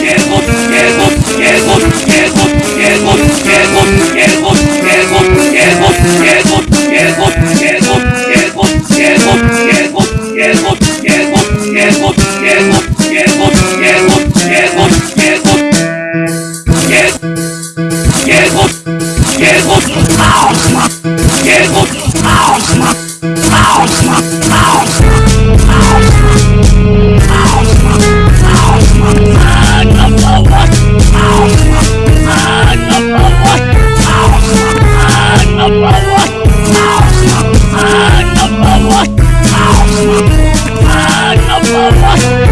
Yeah. Llego, llego, llego, Oh,